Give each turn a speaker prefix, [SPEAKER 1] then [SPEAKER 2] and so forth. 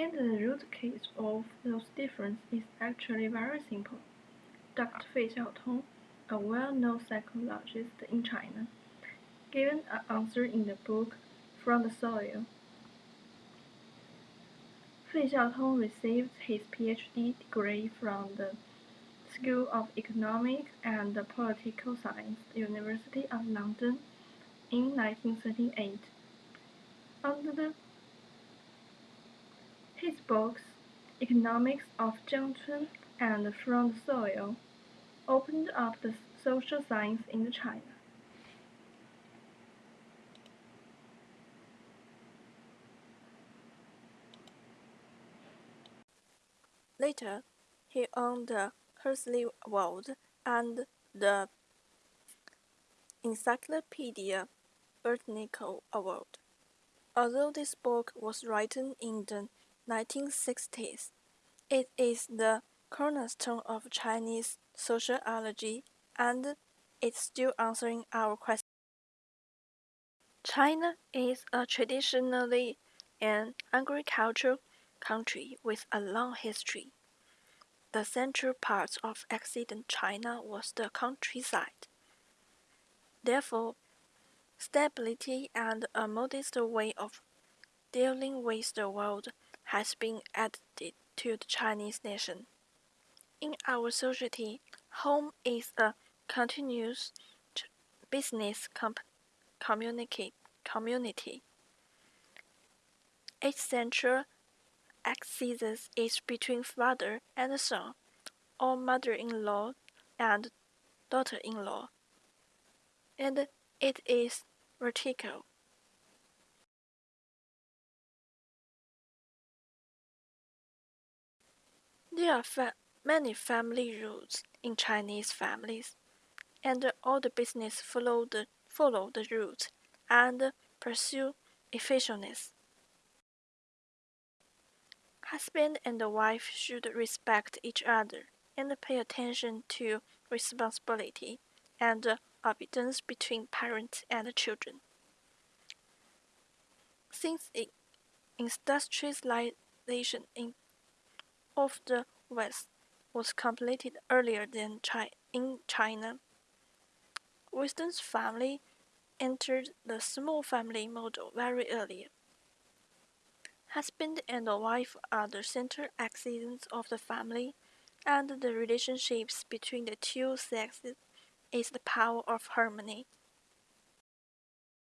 [SPEAKER 1] And the root cause of those differences is actually very simple. Dr. Fei Xiaotong, a well-known psychologist in China, given an answer in the book From the Soil. Fei Xiaotong received his PhD degree from the School of Economics and Political Science, University of London, in 1938. Under the, his books, Economics of Jiang Chun and From the Soil, opened up the social science in China.
[SPEAKER 2] Later, he won the Huxley Award and the Encyclopedia Britannica Award. Although this book was written in the 1960s, it is the cornerstone of Chinese sociology and it's still answering our question. China is a traditionally an agricultural country with a long history. The central part of ancient China was the countryside. Therefore, stability and a modest way of dealing with the world has been added to the Chinese nation. In our society, home is a continuous business community. community. Its central axis is between father and son, or mother-in-law and daughter-in-law, and it is vertical. There are many family rules in Chinese families, and all the business follow the follow the rules and pursue efficiency. Husband and wife should respect each other and pay attention to responsibility and obedience between parents and children. Since industrialization in, of the West was completed earlier than Chi in China, Western's family entered the small family model very early. Husband and wife are the center axis of the family, and the relationships between the two sexes is the power of harmony.